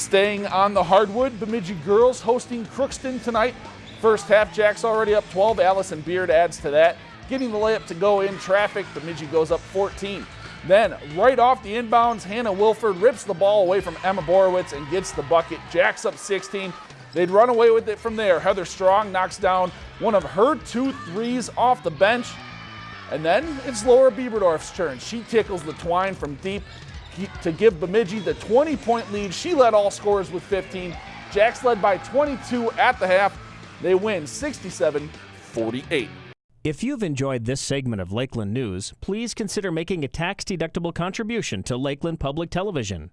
Staying on the hardwood, Bemidji girls hosting Crookston tonight. First half, Jack's already up 12. Allison Beard adds to that. Getting the layup to go in traffic, Bemidji goes up 14. Then, right off the inbounds, Hannah Wilford rips the ball away from Emma Borowitz and gets the bucket. Jack's up 16. They'd run away with it from there. Heather Strong knocks down one of her two threes off the bench. And then it's Laura Bieberdorf's turn. She tickles the twine from deep to give Bemidji the 20 point lead. She led all scorers with 15. Jacks led by 22 at the half. They win 67 48. If you've enjoyed this segment of Lakeland News, please consider making a tax deductible contribution to Lakeland Public Television.